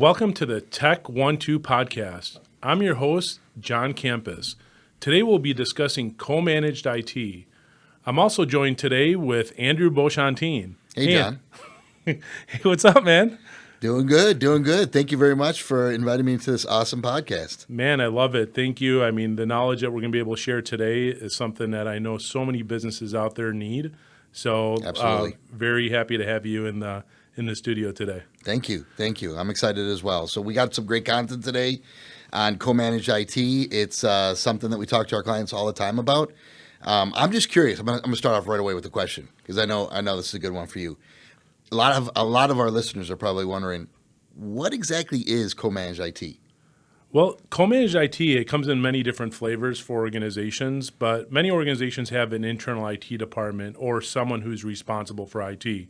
Welcome to the Tech 1 2 podcast. I'm your host, John Campus. Today we'll be discussing co managed IT. I'm also joined today with Andrew Beauchantin. Hey, John. hey, what's up, man? Doing good, doing good. Thank you very much for inviting me to this awesome podcast. Man, I love it. Thank you. I mean, the knowledge that we're going to be able to share today is something that I know so many businesses out there need. So, Absolutely. Uh, very happy to have you in the in the studio today. Thank you. Thank you. I'm excited as well. So, we got some great content today on co managed IT. It's uh, something that we talk to our clients all the time about. Um, I'm just curious. I'm going to start off right away with the question because I know I know this is a good one for you. A lot of a lot of our listeners are probably wondering what exactly is co managed IT. Well, co-managed IT it comes in many different flavors for organizations, but many organizations have an internal IT department or someone who's responsible for IT.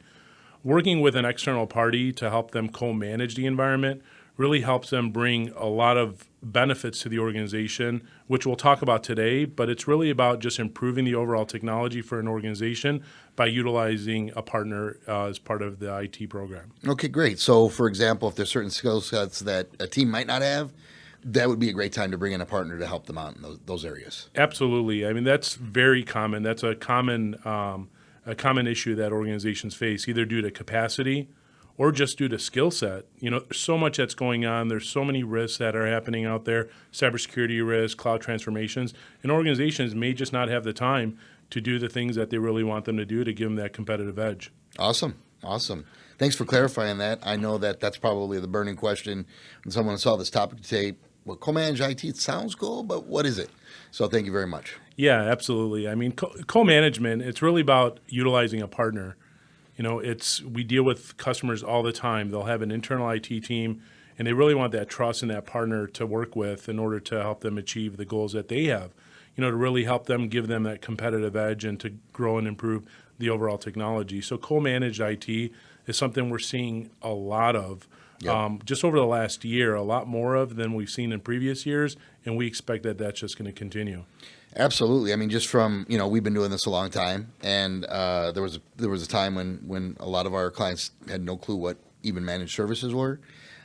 Working with an external party to help them co-manage the environment really helps them bring a lot of benefits to the organization, which we'll talk about today, but it's really about just improving the overall technology for an organization by utilizing a partner uh, as part of the IT program. Okay, great. So, for example, if there's certain skill sets that a team might not have, that would be a great time to bring in a partner to help them out in those, those areas. Absolutely. I mean, that's very common. That's a common um, a common issue that organizations face, either due to capacity or just due to skill set. You know, so much that's going on. There's so many risks that are happening out there, cybersecurity risks, cloud transformations, and organizations may just not have the time to do the things that they really want them to do to give them that competitive edge. Awesome. Awesome. Thanks for clarifying that. I know that that's probably the burning question when someone saw this topic today. Well, co-manage IT it sounds cool, but what is it? So thank you very much. Yeah, absolutely. I mean, co- management it's really about utilizing a partner. You know, it's we deal with customers all the time. They'll have an internal IT team, and they really want that trust and that partner to work with in order to help them achieve the goals that they have. You know, to really help them give them that competitive edge and to grow and improve the overall technology. So, co-managed IT is something we're seeing a lot of Yep. Um, just over the last year, a lot more of than we've seen in previous years, and we expect that that's just going to continue. Absolutely. I mean, just from you know, we've been doing this a long time, and uh, there was a, there was a time when when a lot of our clients had no clue what even managed services were.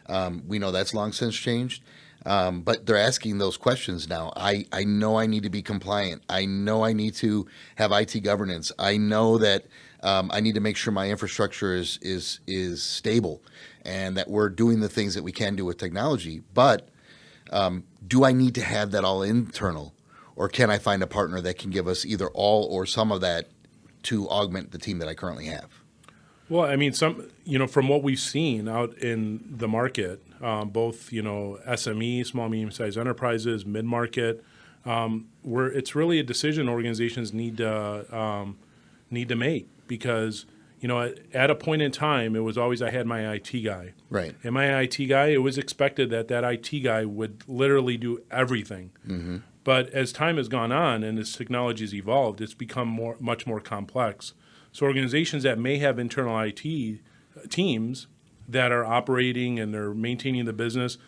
Um, we know that's long since changed, um, but they're asking those questions now. I I know I need to be compliant. I know I need to have IT governance. I know that um, I need to make sure my infrastructure is is is stable and that we're doing the things that we can do with technology. But um, do I need to have that all internal, or can I find a partner that can give us either all or some of that to augment the team that I currently have? Well, I mean, some you know from what we've seen out in the market, um, both you know SME, small medium sized enterprises, mid market, um, where it's really a decision organizations need to um, need to make because you know, at, a point in time, it was always I had my IT guy. Right. And my IT guy, it was expected that that IT guy would literally do everything. Mm-hmm. But as time has gone on and as technology has evolved, it's become more, much more complex. So organizations that may have internal IT teams that are operating and they're maintaining the business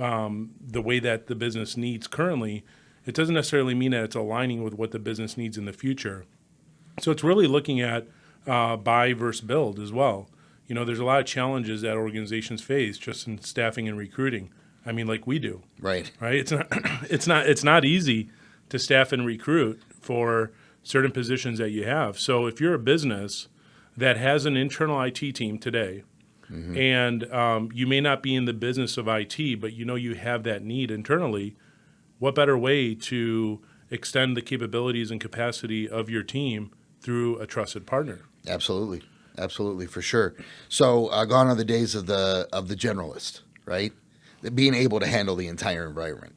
um, the way that the business needs currently, it doesn't necessarily mean that it's aligning with what the business needs in the future. So it's really looking at uh, buy versus build as well. You know, there's a lot of challenges that organizations face just in staffing and recruiting. I mean, like we do. Right. Right. It's not. It's not. It's not easy to staff and recruit for certain positions that you have. So if you're a business that has an internal IT team today, mm-hmm. and um, you may not be in the business of IT, but you know you have that need internally, what better way to extend the capabilities and capacity of your team through a trusted partner? Absolutely, absolutely, for sure. So, uh, gone are the days of the of the generalist, right? Being able to handle the entire environment.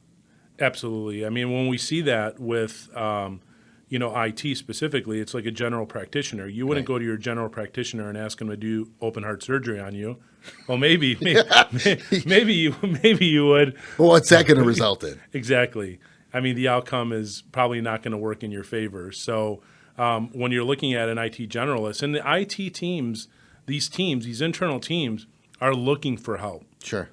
Absolutely. I mean, when we see that with um, you know IT specifically, it's like a general practitioner. You wouldn't right. go to your general practitioner and ask him to do open heart surgery on you. Well, maybe maybe, maybe you maybe you would. Well, what's that going to result in? exactly. I mean, the outcome is probably not going to work in your favor. So um, when you're looking at an IT generalist. And the IT teams, these teams, these internal teams, are looking for help. Sure.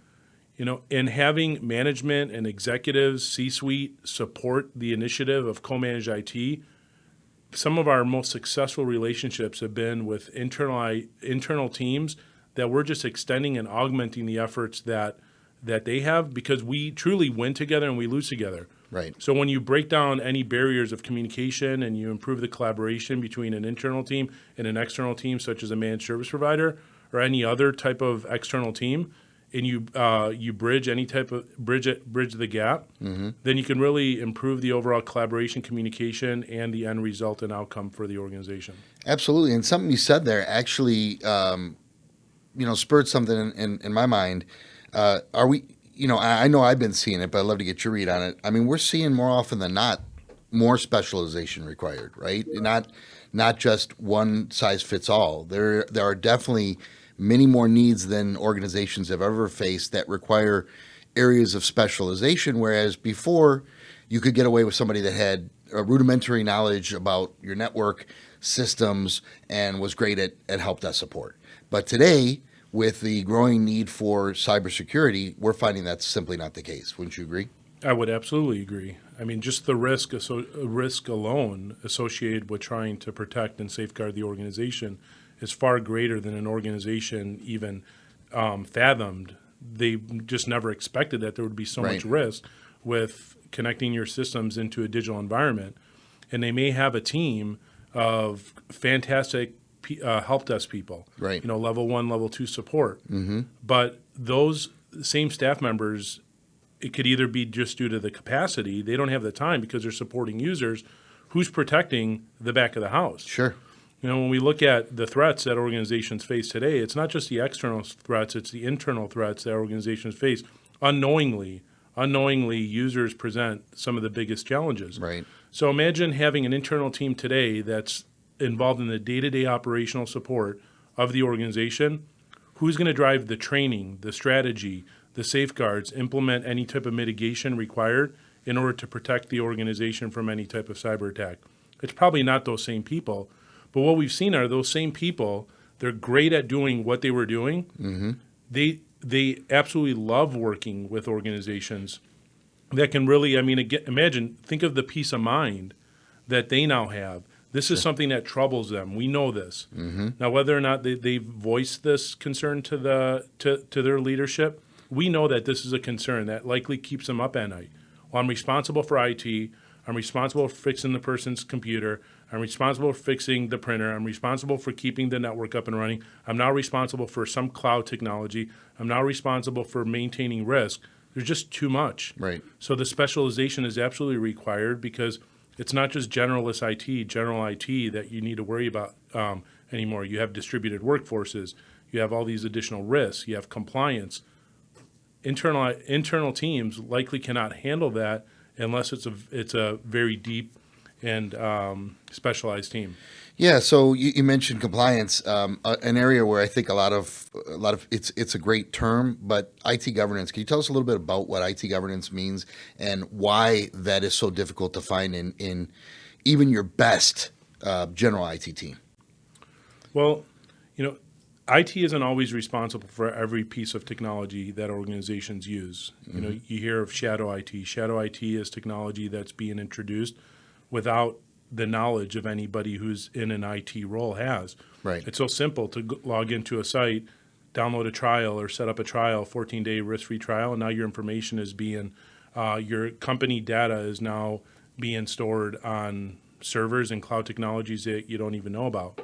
You know, and having management and executives, C-suite support the initiative of co-managed IT. Some of our most successful relationships have been with internal internal teams that we're just extending and augmenting the efforts that that they have because we truly win together and we lose together. Right. So when you break down any barriers of communication and you improve the collaboration between an internal team and an external team, such as a managed service provider or any other type of external team, and you uh, you bridge any type of bridge it, bridge the gap, then you can really improve the overall collaboration, communication, and the end result and outcome for the organization. Absolutely, and something you said there actually, um, you know, spurred something in, in, in my mind. Uh, are we? You know, I, know I've been seeing it, but I'd love to get your read on it. I mean, we're seeing more often than not more specialization required, right? Not not just one size fits all. There there are definitely many more needs than organizations have ever faced that require areas of specialization. Whereas before, you could get away with somebody that had a rudimentary knowledge about your network systems and was great at, at help desk support. But today, with the growing need for cybersecurity, we're finding that's simply not the case. Wouldn't you agree? I would absolutely agree. I mean, just the risk risk alone associated with trying to protect and safeguard the organization is far greater than an organization even um, fathomed. They just never expected that there would be so much risk with connecting your systems into a digital environment. And they may have a team of fantastic uh, help desk people, Right. You know, level one, level two support. Mm-hmm. But those same staff members it could either be just due to the capacity they don't have the time because they're supporting users who's protecting the back of the house Sure. you know when we look at the threats that organizations face today it's not just the external threats it's the internal threats that organizations face unknowingly unknowingly users present some of the biggest challenges Right. so imagine having an internal team today that's involved in the day-to-day operational support of the organization. Who's going to drive the training, the strategy, the safeguards, implement any type of mitigation required in order to protect the organization from any type of cyber attack? It's probably not those same people. But what we've seen are those same people, they're great at doing what they were doing. Mm-hmm. They they absolutely love working with organizations that can really, I mean, again, imagine, think of the peace of mind that they now have. This is something that troubles them. We know this. Mm-hmm. Now, whether or not they, they've voiced this concern to the to, to their leadership, we know that this is a concern that likely keeps them up at night. Well, I'm responsible for IT. I'm responsible for fixing the person's computer. I'm responsible for fixing the printer. I'm responsible for keeping the network up and running. I'm now responsible for some cloud technology. I'm now responsible for maintaining risk. There's just too much. Right. So the specialization is absolutely required because it's not just generalist IT, general IT that you need to worry about um, anymore. You have distributed workforces. You have all these additional risks. You have compliance. Internal internal teams likely cannot handle that unless it's a it's a very deep and um, specialized team. Yeah, so you, you mentioned compliance, um, uh, an area where I think a lot of a lot of it's it's a great term, but IT governance. Can you tell us a little bit about what IT governance means and why that is so difficult to find in in even your best uh, general IT team? Well, you know, IT isn't always responsible for every piece of technology that organizations use. You know, you hear of shadow IT. Shadow IT is technology that's being introduced without the knowledge of anybody who's in an IT role has. Right. It's so simple to log into a site, download a trial, or set up a trial, 14 day risk free trial, and now your information is being, uh, your company data is now being stored on servers and cloud technologies that you don't even know about.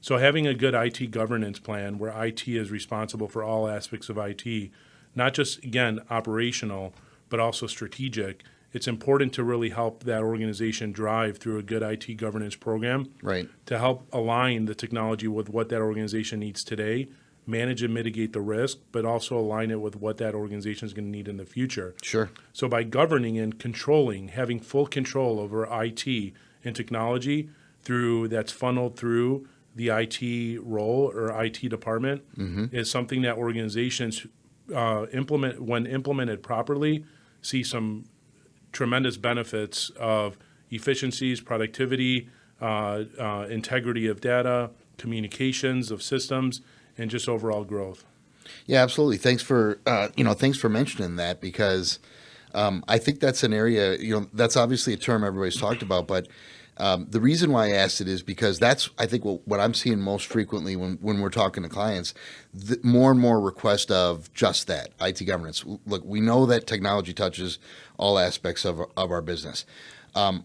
So having a good IT governance plan where IT is responsible for all aspects of IT, not just again operational, but also strategic, it's important to really help that organization drive through a good IT governance program Right. to help align the technology with what that organization needs today, manage and mitigate the risk, but also align it with what that organization is going to need in the future. Sure. So by governing and controlling, having full control over IT and technology through that's funneled through the IT role or IT department is something that organizations uh, implement when implemented properly see some tremendous benefits of efficiencies, productivity, uh, uh, integrity of data, communications of systems, and just overall growth. Yeah, absolutely. Thanks for uh, you know thanks for mentioning that because um, I think that's an area you know that's obviously a term everybody's talked about, but Um, the reason why I asked it is because that's I think what, what I'm seeing most frequently when, when we're talking to clients, the, more and more request of just that IT governance. Look, we know that technology touches all aspects of of our business. Um,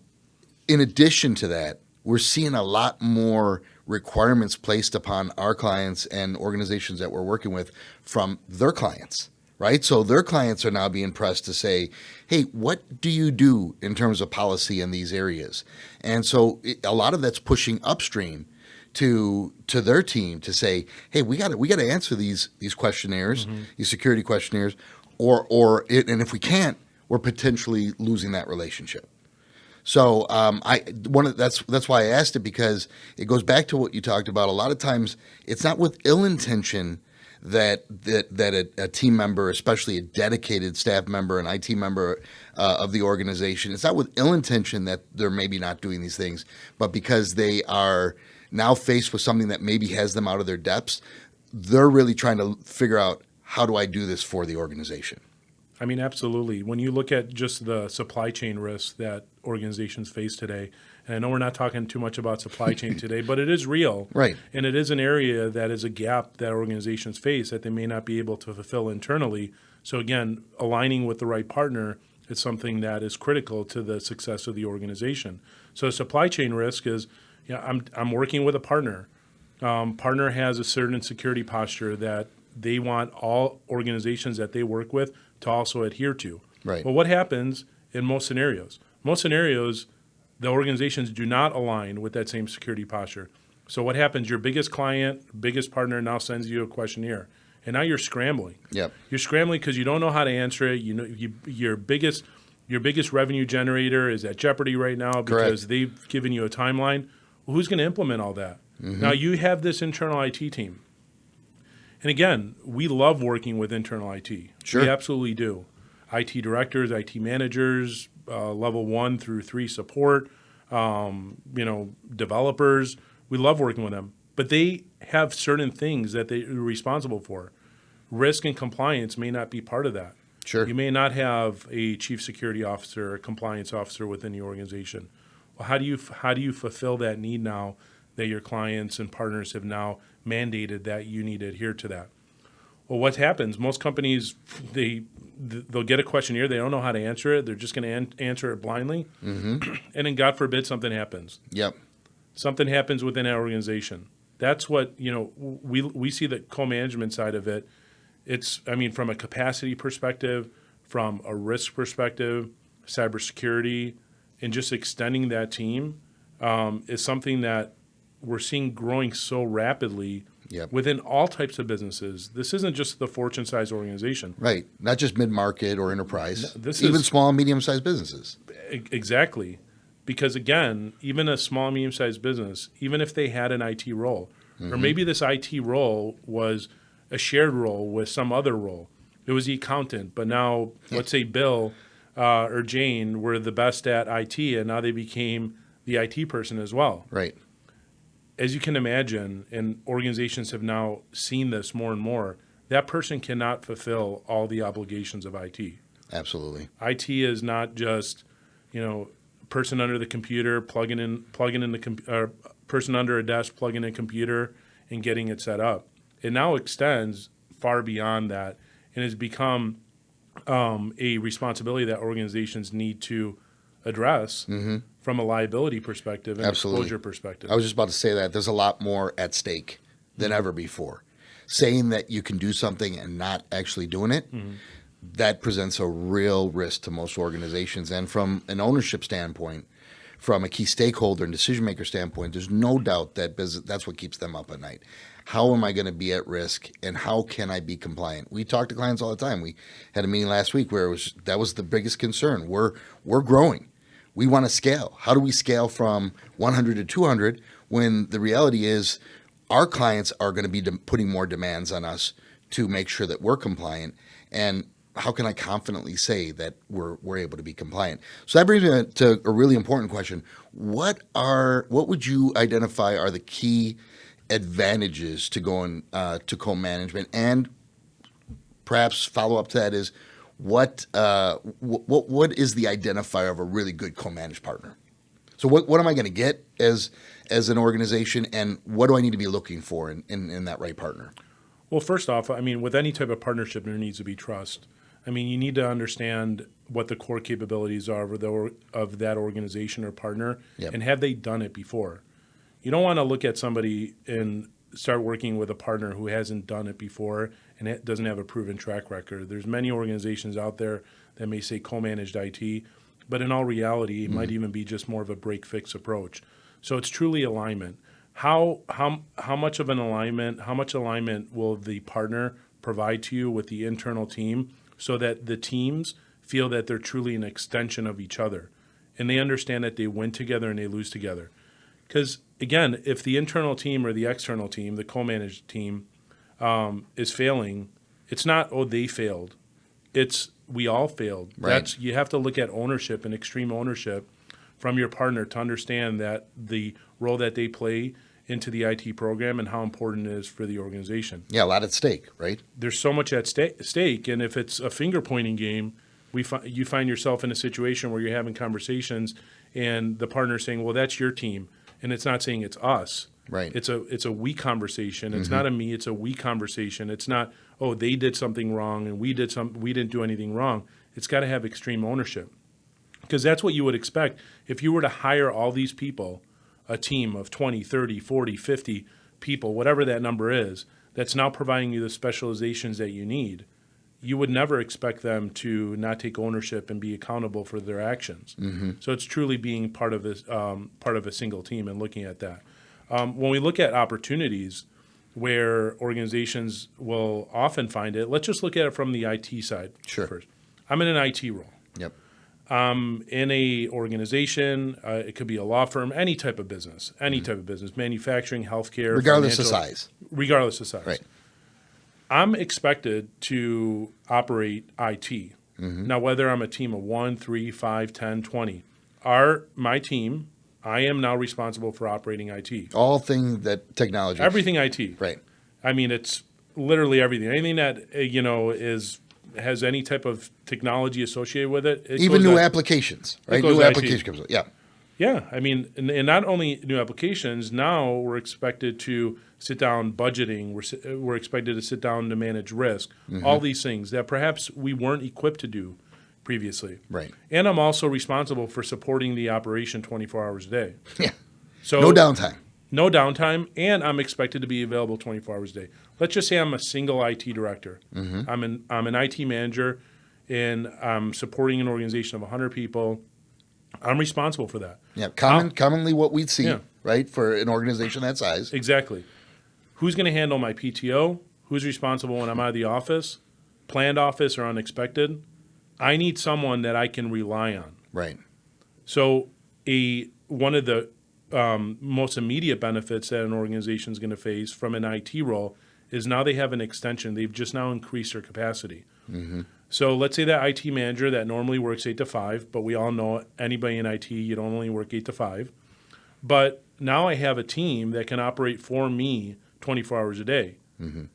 in addition to that, we're seeing a lot more requirements placed upon our clients and organizations that we're working with from their clients right? So their clients are now being pressed to say, hey, what do you do in terms of policy in these areas? And so it, a lot of that's pushing upstream to to their team to say, hey, we got to we got to answer these these questionnaires, mm-hmm. these security questionnaires, or or it, and if we can't, we're potentially losing that relationship. So um, I one of, that's that's why I asked it because it goes back to what you talked about. A lot of times, it's not with ill intention that that that a, a, team member, especially a dedicated staff member, an IT member uh, of the organization, it's not with ill intention that they're maybe not doing these things, but because they are now faced with something that maybe has them out of their depths, they're really trying to figure out how do I do this for the organization. I mean, absolutely. When you look at just the supply chain risks that organizations face today, and I know we're not talking too much about supply chain today, but it is real. Right. And it is an area that is a gap that organizations face that they may not be able to fulfill internally. So, again, aligning with the right partner is something that is critical to the success of the organization. So, supply chain risk is yeah, I'm, I'm working with a partner. Um, partner has a certain security posture that they want all organizations that they work with to also adhere to. Right. Well, what happens in most scenarios? Most scenarios, the organizations do not align with that same security posture. So what happens? Your biggest client, biggest partner now sends you a questionnaire, and now you're scrambling. Yep. You're scrambling because you don't know how to answer it. You know, you, your biggest your biggest revenue generator is at jeopardy right now because Correct. they've given you a timeline. Well, who's going to implement all that? Mm-hmm. Now you have this internal IT team. And again, we love working with internal IT. Sure. We absolutely do. IT directors, IT managers, uh, level one through three support, um, you know, developers. We love working with them, but they have certain things that they're responsible for. Risk and compliance may not be part of that. Sure. You may not have a chief security officer, a compliance officer within the organization. Well, how do you how do you fulfill that need now that your clients and partners have now mandated that you need to adhere to that. Well, what happens? Most companies they they'll get a questionnaire, they don't know how to answer it, they're just going to an- answer it blindly, mm-hmm. and then God forbid something happens. Yep. Something happens within our organization. That's what you know. We we see the co-management side of it. It's I mean from a capacity perspective, from a risk perspective, cybersecurity, and just extending that team um, is something that we're seeing growing so rapidly yep. within all types of businesses. This isn't just the fortune size organization. Right. Not just mid market or enterprise. This even is, small, medium sized businesses. Exactly. Because again, even a small, medium sized business, even if they had an IT role, mm-hmm. or maybe this IT role was a shared role with some other role. It was the accountant, but now let's say Bill uh, or Jane were the best at IT, and now they became the IT person as well. Right as you can imagine, and organizations have now seen this more and more, that person cannot fulfill all the obligations of IT. Absolutely. IT is not just, you know, person under the computer plugging in plugging in the com- uh, person under a desk plugging in a computer and getting it set up. It now extends far beyond that and has become um, a responsibility that organizations need to address mm-hmm. from a liability perspective and Absolutely. exposure perspective. I was just about to say that there's a lot more at stake than mm-hmm. ever before. Saying that you can do something and not actually doing it, mm-hmm. that presents a real risk to most organizations. And from an ownership standpoint, from a key stakeholder and decision maker standpoint, there's no doubt that business, that's what keeps them up at night. How am I going to be at risk, and how can I be compliant? We talk to clients all the time. We had a meeting last week where it was that was the biggest concern. We're we're growing we want to scale. How do we scale from 100 to 200 when the reality is our clients are going to be putting more demands on us to make sure that we're compliant? And how can I confidently say that we're we're able to be compliant? So that brings me to a really important question. What are what would you identify are the key advantages to going uh, to co-management and perhaps follow up to that is what uh, what what is the identifier of a really good co-managed partner? So what what am I going to get as as an organization, and what do I need to be looking for in, in, in that right partner? Well, first off, I mean, with any type of partnership, there needs to be trust. I mean, you need to understand what the core capabilities are of, the, of that organization or partner, Yep. and have they done it before? You don't want to look at somebody and start working with a partner who hasn't done it before and it doesn't have a proven track record. There's many organizations out there that may say co-managed IT, but in all reality, it might mm-hmm. even be just more of a break fix approach. So it's truly alignment. How how how much of an alignment? How much alignment will the partner provide to you with the internal team so that the teams feel that they're truly an extension of each other, and they understand that they win together and they lose together. Because again, if the internal team or the external team, the co-managed team, um, is failing, it's not oh they failed, it's we all failed. Right. That's you have to look at ownership and extreme ownership from your partner to understand that the role that they play into the IT program and how important it is for the organization. Yeah, a lot at stake, right? There's so much at sta- stake, and if it's a finger pointing game, we fi- you find yourself in a situation where you're having conversations, and the partner's saying, "Well, that's your team," and it's not saying it's us. Right. It's a it's a we conversation. It's mm-hmm. not a me. It's a we conversation. It's not oh they did something wrong and we did some we didn't do anything wrong. It's got to have extreme ownership because that's what you would expect if you were to hire all these people a team of 20 30 40 50 people whatever that number is that's now providing you the specializations that you need you would never expect them to not take ownership and be accountable for their actions. So it's truly being part of this um, part of a single team and looking at that. Um, when we look at opportunities where organizations will often find it let's just look at it from the it side Sure. first. I'm in an it role. Yep. In a organization, uh, it could be a law firm, any type of business, any type of business, manufacturing, healthcare. Regardless of size. regardless of size. Right. I'm expected to operate IT. Mm-hmm. Now, whether I'm a team of one, three, five, 10, 20, our, my team, I am now responsible for operating IT. All things that technology. Everything IT. Right. I mean, it's literally everything. Anything that, uh, you know, is has any type of technology associated with it. it Even new at- applications, right? New IT. application comes. Yeah. Yeah, I mean, and, and not only new applications. Now we're expected to sit down budgeting. We're we're expected to sit down to manage risk. Mm-hmm. All these things that perhaps we weren't equipped to do previously. Right. And I'm also responsible for supporting the operation 24 hours a day. Yeah. So No downtime. No downtime, and I'm expected to be available 24 hours a day. Let's just say I'm a single IT director. Mm-hmm. I'm an I'm an IT manager, and I'm supporting an organization of 100 people. I'm responsible for that. Yeah. Common, commonly what we'd see, Yeah. right, for an organization that size. Exactly. Who's going to handle my PTO? Who's responsible when I'm out of the office, planned office or unexpected? I need someone that I can rely on. Right. So, a one of the um, most immediate benefits that an organization is going to face from an IT role is now they have an extension. They've just now increased their capacity. So let's say that IT manager that normally works eight to five, but we all know anybody in IT, you don't only work eight to five. But now I have a team that can operate for me 24 hours a day.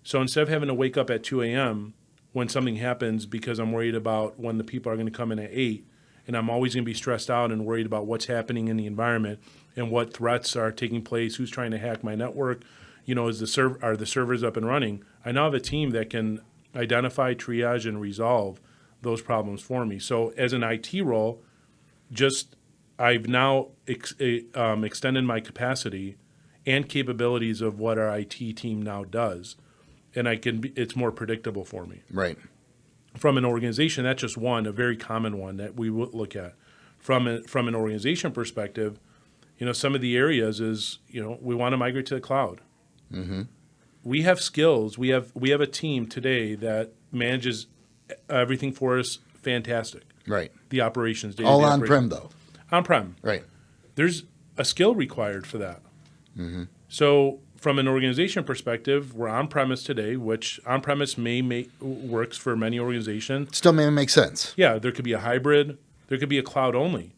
So instead of having to wake up at 2 a.m. when something happens because I'm worried about when the people are going to come in at 8, and I'm always going to be stressed out and worried about what's happening in the environment and what threats are taking place, who's trying to hack my network, you know, is the serv- are the servers up and running? I now have a team that can identify, triage, and resolve those problems for me. So as an IT role, just I've now ex- eh, um, extended my capacity and capabilities of what our IT team now does, and I can. Be, it's more predictable for me Right. from an organization. That's just one, a very common one that we would look at from a, from an organization perspective. You know, some of the areas is you know we want to migrate to the cloud. Mm-hmm. We have skills. We have we have a team today that manages everything for us. Fantastic. Right. The operations All on prem though. On prem Right. there's a skill required for that. Mm-hmm. So, from an organization perspective, we're on premise today, which on premise may make works for many organizations. Still may make sense. Yeah, there could be a hybrid, there could be a cloud only.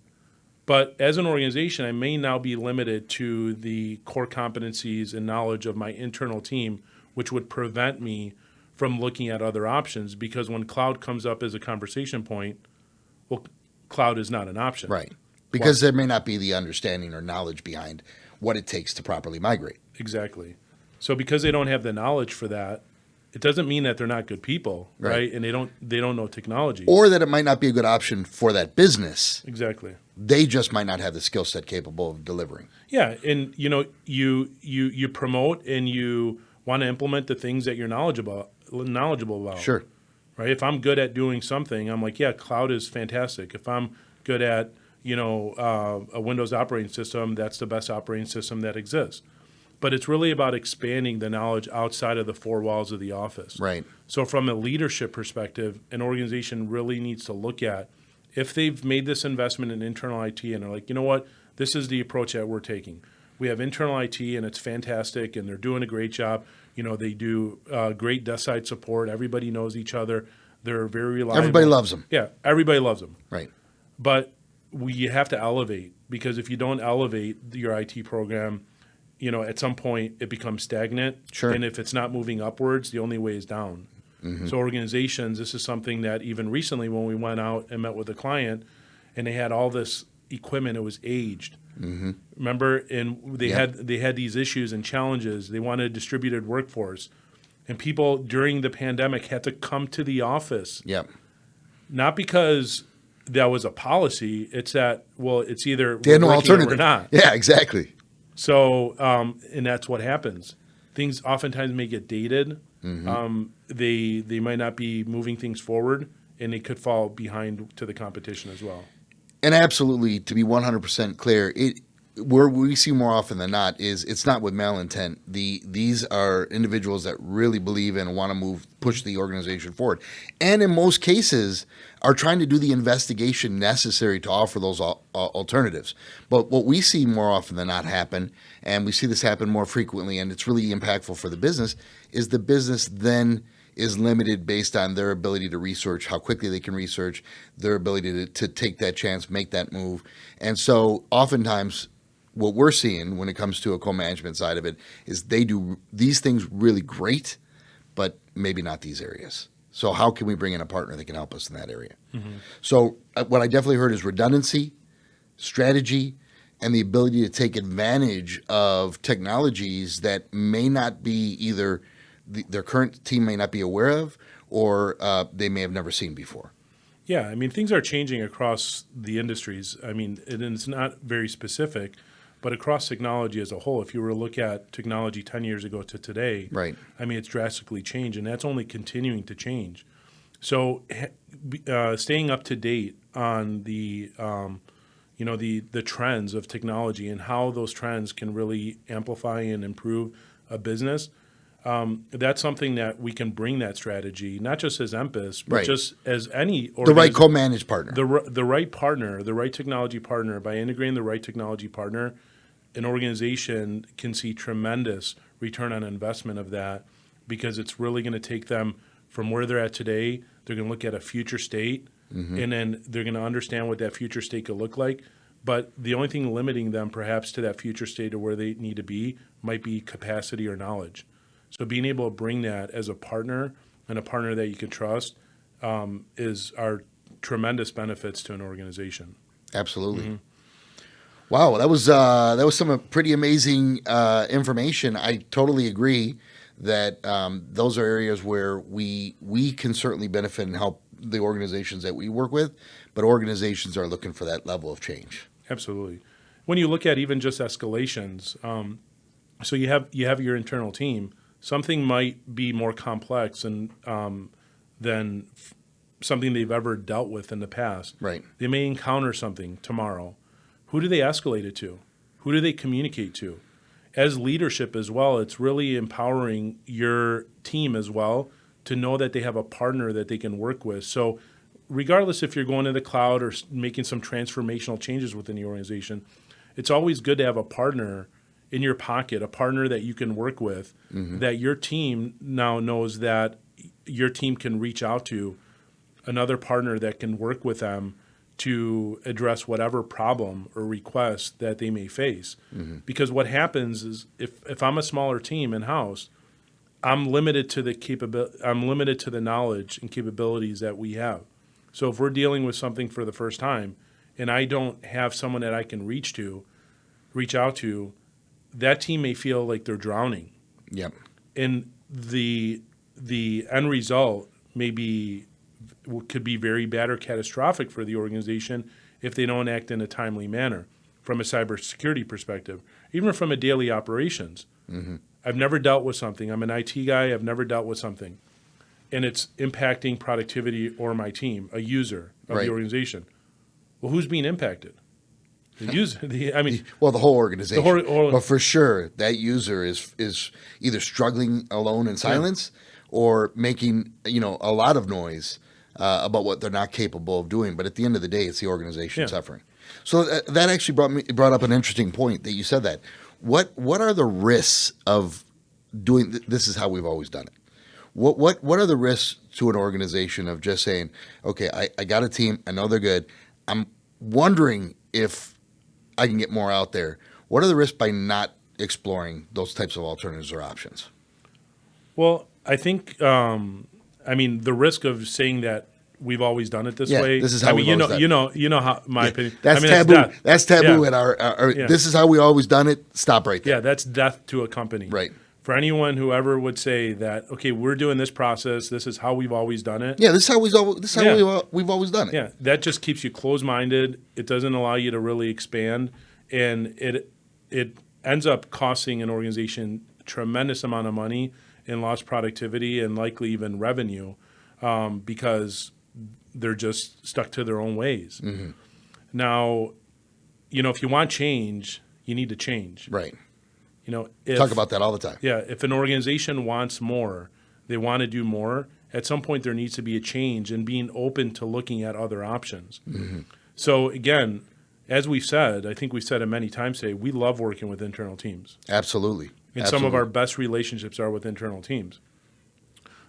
But as an organization, I may now be limited to the core competencies and knowledge of my internal team, which would prevent me from looking at other options because when cloud comes up as a conversation point, well, cloud is not an option. Right. because there may not be the understanding or knowledge behind what it takes to properly migrate. Exactly. So because they don't have the knowledge for that, it doesn't mean that they're not good people, Right. right? And they don't they don't know technology. Or that it might not be a good option for that business. exactly. They just might not have the skill set capable of delivering. Yeah, and you know, you you you promote and you want to implement the things that you're knowledgeable knowledgeable about. Sure. Right? If I'm good at doing something, I'm like, yeah, cloud is fantastic. If I'm good at, you know, uh, a Windows operating system, that's the best operating system that exists. But it's really about expanding the knowledge outside of the four walls of the office. Right. So, from a leadership perspective, an organization really needs to look at if they've made this investment in internal IT and they're like, you know what, this is the approach that we're taking. We have internal IT and it's fantastic and they're doing a great job. You know, they do uh, great desk side support. Everybody knows each other. They're very reliable. Everybody loves them. Yeah, everybody loves them. Right. But we you have to elevate because if you don't elevate your IT program, you know, at some point it becomes stagnant. Sure. And if it's not moving upwards, the only way is down. So organizations, this is something that even recently when we went out and met with a client and they had all this equipment, it was aged. Remember, and they Yep. had they had these issues and challenges. They wanted a distributed workforce, and people during the pandemic had to come to the office Yep. not because that was a policy. It's that well, it's either They had no we're or not. Yeah, exactly. So, um, and that's what happens. Things oftentimes may get dated. Mm-hmm. Um, they they might not be moving things forward, and they could fall behind to the competition as well. And absolutely, to be 100% clear, it where we see more often than not is it's not with malintent. The these are individuals that really believe and want to move push the organization forward, and in most cases are trying to do the investigation necessary to offer those al- uh, alternatives. But what we see more often than not happen, and we see this happen more frequently, and it's really impactful for the business, is the business then is limited based on their ability to research, how quickly they can research, their ability to, to take that chance, make that move. And so oftentimes what we're seeing when it comes to a co-management side of it is they do these things really great, but maybe not these areas. So how can we bring in a partner that can help us in that area? So uh, what I definitely heard is redundancy, strategy, and the ability to take advantage of technologies that may not be either the, their current team may not be aware of or uh, they may have never seen before. Yeah, I mean things are changing across the industries. I mean, and it's not very specific, but across technology as a whole. If you were to look at technology ten years ago to today, Right. I mean, it's drastically changed, and that's only continuing to change. So, uh, staying up to date on the, um, you know, the the trends of technology and how those trends can really amplify and improve a business. Um, that's something that we can bring that strategy, not just as Empus, but Right. just as any or The right co-managed partner. the the right partner, the right technology partner. By integrating the right technology partner, an organization can see tremendous return on investment of that because it's really going to take them from where they're at today. They're going to look at a future state, and then they're going to understand what that future state could look like. But the only thing limiting them, perhaps, to that future state or where they need to be, might be capacity or knowledge. So being able to bring that as a partner and a partner that you can trust um, is are tremendous benefits to an organization. Absolutely. Wow, that was uh, that was some pretty amazing uh, information. I totally agree that um, those are areas where we we can certainly benefit and help the organizations that we work with, but organizations are looking for that level of change. Absolutely. When you look at even just escalations, um, so you have you have your internal team. Something might be more complex and um, than f- something they've ever dealt with in the past. Right. They may encounter something tomorrow. Who do they escalate it to? Who do they communicate to? As leadership as well, it's really empowering your team as well to know that they have a partner that they can work with. So, regardless if you're going to the cloud or making some transformational changes within the organization, it's always good to have a partner in your pocket, a partner that you can work with, mm-hmm. that your team now knows that your team can reach out to another partner that can work with them to address whatever problem or request that they may face. Mm-hmm. Because what happens is if, if I'm a smaller team in house, I'm limited to the capability I'm limited to the knowledge and capabilities that we have. So if we're dealing with something for the first time and I don't have someone that I can reach to, reach out to, that team may feel like they're drowning. Yep. And the the end result may be could be very bad or catastrophic for the organization if they don't act in a timely manner from a cybersecurity perspective, even from a daily operations. Mm-hmm. I've never dealt with something. I'm an IT guy. I've never dealt with something, and it's impacting productivity or my team, a user of Right. the organization. Well, who's being impacted? The user. The, I mean, Well, the whole organization. whole- whole- but for sure, that user is is either struggling alone in silence or making you know a lot of noise uh, about what they're not capable of doing. But at the end of the day, it's the organization Yeah. suffering. So that, that actually brought me brought up an interesting point that you said that. What what are the risks of doing? th- This is how we've always done it. What what what are the risks to an organization of just saying, okay, I, I got a team, I know they're good. I'm wondering if I can get more out there. What are the risks by not exploring those types of alternatives or options? Well, I think, um, I mean, the risk of saying that we've always done it this Yeah, way. this is I how mean, we've you know, you know, you know how my opinion. That's I mean, taboo. death. That's, taboo Yeah. at our. our, our- Yeah. This is how we always done it. Stop right there. Yeah, that's death to a company. Right. For anyone who ever would say that, okay, we're doing this process. This is how we've always done it. Yeah, this is how we've always, this is how Yeah. we've, we've always done it. Yeah, that just keeps you closed-minded. It doesn't allow you to really expand, and it it ends up costing an organization tremendous amount of money and lost productivity and likely even revenue um, because they're just stuck to their own ways. Now, you know, if you want change, you need to change. Right. You know, if, Talk about that all the time. yeah, if an organization wants more, they want to do more, at some point there needs to be a change and being open to looking at other options. So again, as we've said, I think we've said it many times today, we love working with internal teams. Absolutely. And some of our best relationships are with internal teams.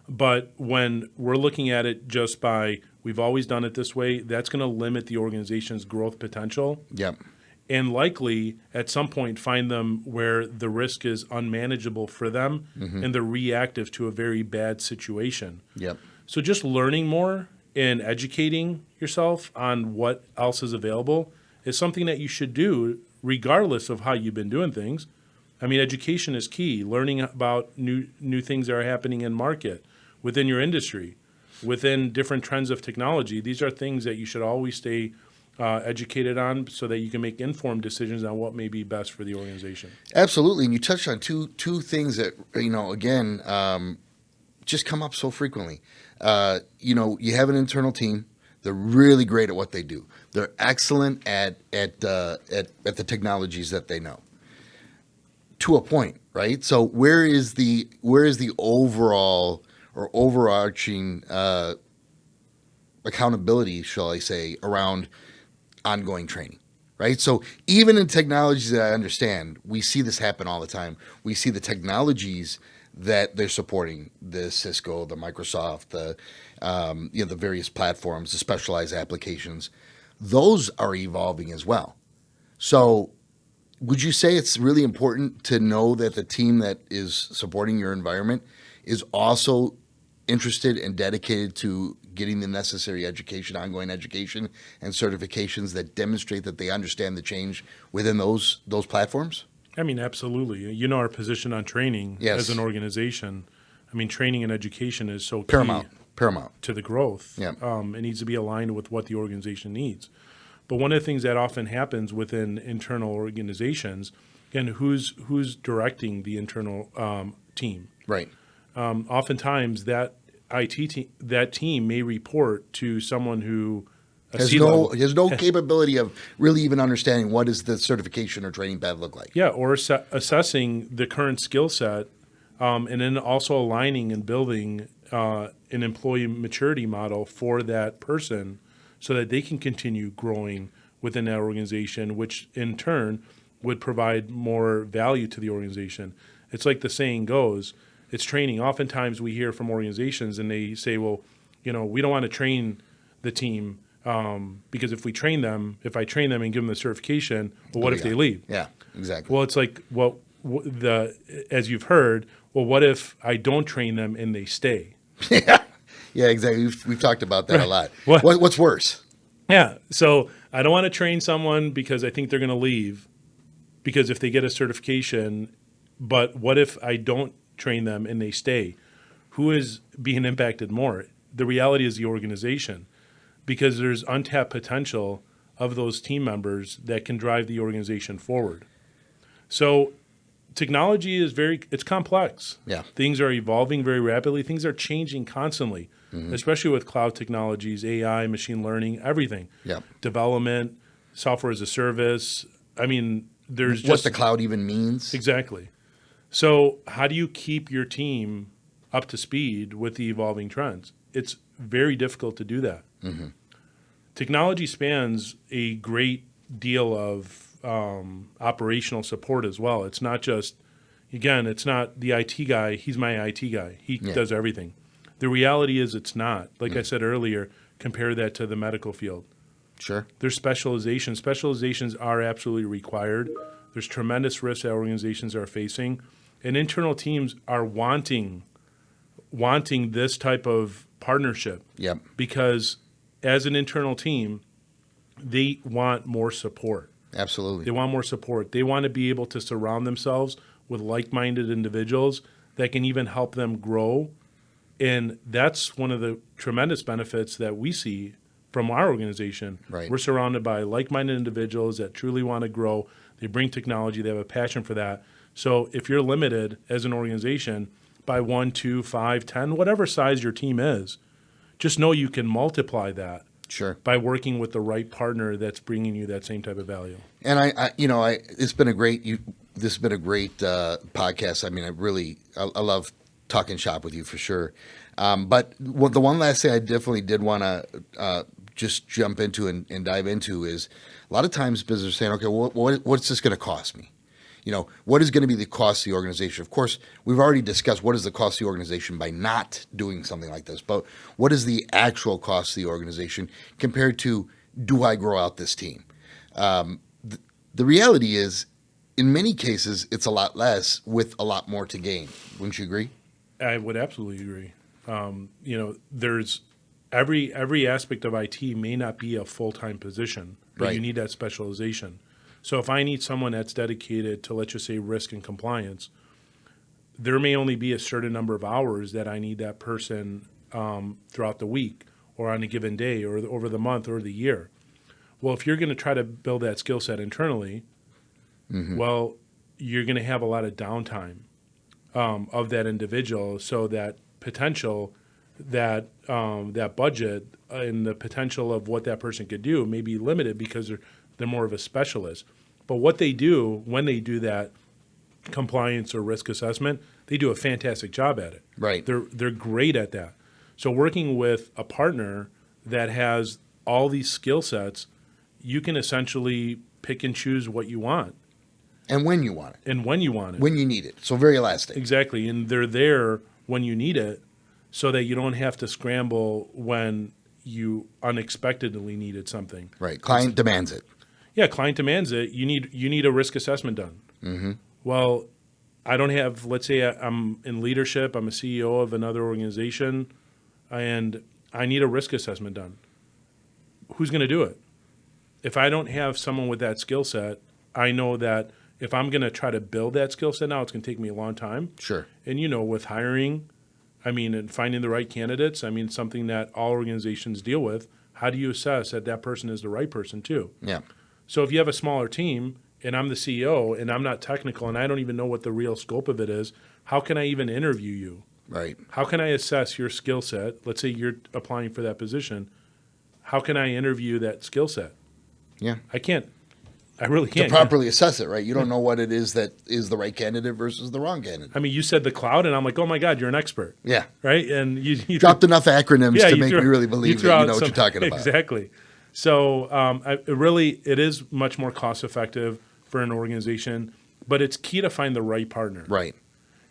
But when we're looking at it just by we've always done it this way, that's going to limit the organization's growth potential Yep. and likely at some point find them where the risk is unmanageable for them mm-hmm. and they're reactive to a very bad situation. Yep. So just learning more and educating yourself on what else is available is something that you should do regardless of how you've been doing things. I mean, education is key. Learning about new new things that are happening in market within your industry, within different trends of technology. These are things that you should always stay uh, educated on, so that you can make informed decisions on what may be best for the organization. Absolutely, and you touched on two two things that you know again um, just come up so frequently. Uh, you know, you have an internal team; they're really great at what they do. They're excellent at at uh, at at the technologies that they know. To a point, right? So where is the where is the overall or overarching uh, accountability, shall I say, around ongoing training? right? So even in technologies that I understand, we see this happen all the time. We see the technologies that they're supporting, the Cisco, the Microsoft, the um, you know the various platforms, the specialized applications. Those are evolving as well. So would you say it's really important to know that the team that is supporting your environment is also interested and dedicated to getting the necessary education, ongoing education, and certifications that demonstrate that they understand the change within those those platforms? I mean, absolutely. You know our position on training Yes. as an organization. I mean, training and education is so. Paramount. Paramount. to the growth. Yeah. Um, it needs to be aligned with what the organization needs. But one of the things that often happens within internal organizations, and who's who's directing the internal um, team? Right. Um, oftentimes, that IT team, that team may report to someone who Has no has no capability of really even understanding what does the certification or training path look like. Yeah, or asse- assessing the current skill set, um, and then also aligning and building uh, an employee maturity model for that person, so that they can continue growing within that organization, which in turn would provide more value to the organization. It's like the saying goes: it's training. Oftentimes, we hear from organizations, and they say, "Well, you know, we don't want to train the team." Um, because if we train them, if I train them and give them the certification, well, what if they leave? Yeah, exactly. Well, it's like well, the as you've heard. Well, what if I don't train them and they stay? yeah, exactly. We've, we've talked about that a lot. What- What, what's worse? Yeah. So I don't want to train someone because I think they're going to leave. Because if they get a certification, but what if I don't train them and they stay? Who is being impacted more? The reality is the organization, because there's untapped potential of those team members that can drive the organization forward. So technology is very it's complex. Yeah. Things are evolving very rapidly. Things are changing constantly, especially with cloud technologies, AI, machine learning, everything. Yep. Development, software as a service. I mean, there's just what just the cloud even means. exactly. So, how do you keep your team up to speed with the evolving trends? It's very difficult to do that. Technology spans a great deal of um, operational support as well. It's not just, again, it's not the IT guy. He's my IT guy. He Yeah. does everything. The reality is, it's not. Like I hmm. said earlier, compare that to the medical field. Sure. There's specialization. Specializations are absolutely required. There's tremendous risks that organizations are facing, and internal teams are wanting wanting this type of partnership Yep. because as an internal team, they want more support. Absolutely. They want more support. They want to be able to surround themselves with like-minded individuals that can even help them grow. And that's one of the tremendous benefits that we see from our organization. Right. We're surrounded by like-minded individuals that truly want to grow. They bring technology. They have a passion for that. So if you're limited as an organization by one, two, five, ten, whatever size your team is, just know you can multiply that Sure. by working with the right partner that's bringing you that same type of value. And I, I, you know, I it's been a great you. This has been a great uh, podcast. I mean, I really, I, I love talking shop with you for sure. Um, but the one last thing I definitely did want to uh, just jump into and, and dive into is a lot of times businesses are saying, okay, well, what, what's this going to cost me? You know, what is going to be the cost of the organization? Of course, we've already discussed what is the cost of the organization by not doing something like this, but what is the actual cost of the organization compared to do I grow out this team? Um, th- the reality is, in many cases, it's a lot less with a lot more to gain. Wouldn't you agree? I would absolutely agree. Um, you know, there's every every aspect of IT may not be a full time position, but Right. you need that specialization. So if I need someone that's dedicated to let's just say risk and compliance, there may only be a certain number of hours that I need that person um, throughout the week or on a given day or the- over the month or the year. Well, if you're going to try to build that skill set internally, well, you're going to have a lot of downtime um, of that individual, so that potential, that um, that budget and the potential of what that person could do may be limited because they're they're more of a specialist. But what they do when they do that compliance or risk assessment, they do a fantastic job at it. Right. They're they're great at that. So working with a partner that has all these skill sets, you can essentially pick and choose what you want And when you want it, and when you want it. when you need it. So very elastic. Exactly. And they're there when you need it so that you don't have to scramble when you unexpectedly needed something. Right. Client demands it. Yeah, client demands it. You need you need a risk assessment done. Mm-hmm. Well, I don't have. Let's say I'm in leadership. I'm a CEO of another organization, and I need a risk assessment done. Who's going to do it? If I don't have someone with that skill set, I know that if I'm going to try to build that skill set now, it's going to take me a long time. Sure. And you know, with hiring, I mean, and finding the right candidates, I mean, something that all organizations deal with. How do you assess that that person is the right person too? Yeah. So if you have a smaller team and I'm the CEO and I'm not technical and I don't even know what the real scope of it is, how can I even interview you? Right. How can I assess your skill set? Let's say you're applying for that position. How can I interview that skill set? Yeah. I can't. I really can't. To properly assess it, right? You don't know what it is that is the right candidate versus the wrong candidate. I mean, you said the cloud, and I'm like, oh my God, you're an expert, Yeah. right? And you, you Dropped enough acronyms to make threw- me really believe threw that you know what you're talking about. Exactly. So um, I, it really, it is much more cost effective for an organization, but it's key to find the right partner. Right.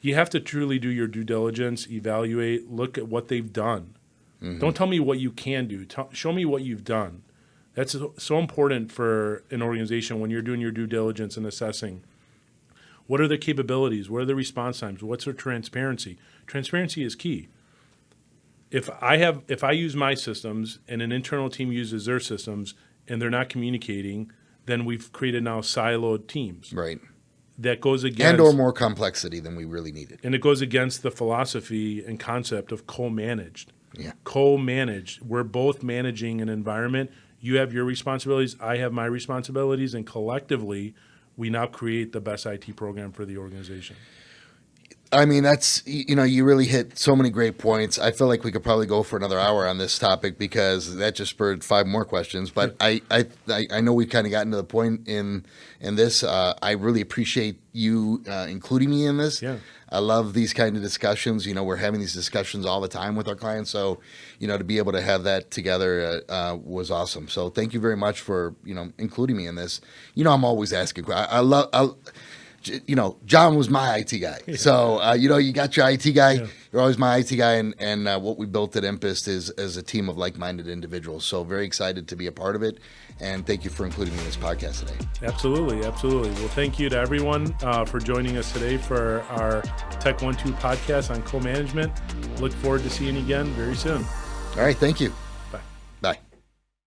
You have to truly do your due diligence, evaluate, look at what they've done. Mm-hmm. Don't tell me what you can do. Tell, show me what you've done. That's so- important for an organization when you're doing your due diligence and assessing. What are their capabilities? What are the response times? What's their transparency? Transparency is key. if I have if I use my systems and an internal team uses their systems and they're not communicating, then we've created now siloed teams. Right. That goes against And or more complexity than we really needed. and it goes against the philosophy and concept of co-managed. Yeah. Co-managed. We're both managing an environment. You have your responsibilities, I have my responsibilities, and collectively we now create the best IT program for the organization. I mean, that's you know, you really hit so many great points. I feel like we could probably go for another hour on this topic because that just spurred five more questions. But I, I, I know we've kind of gotten to the point in in this. Uh, I really appreciate you uh, including me in this. Yeah. I love these kind of discussions. You know, we're having these discussions all the time with our clients. So, you know, to be able to have that together uh, uh, was awesome. So, thank you very much for you know including me in this. You know, I'm always asking. I, I love. I, you know, John was my IT guy. So, uh, you know, you got your IT guy. Yeah. You're always my IT guy. And, and uh, what we built at Impest is, is a team of like minded individuals. So, very excited to be a part of it. And thank you for including me in this podcast today. Absolutely, absolutely. Well, thank you to everyone uh, for joining us today for our Tech One Two podcast on co-management. Look forward to seeing you again very soon. All right. Thank you.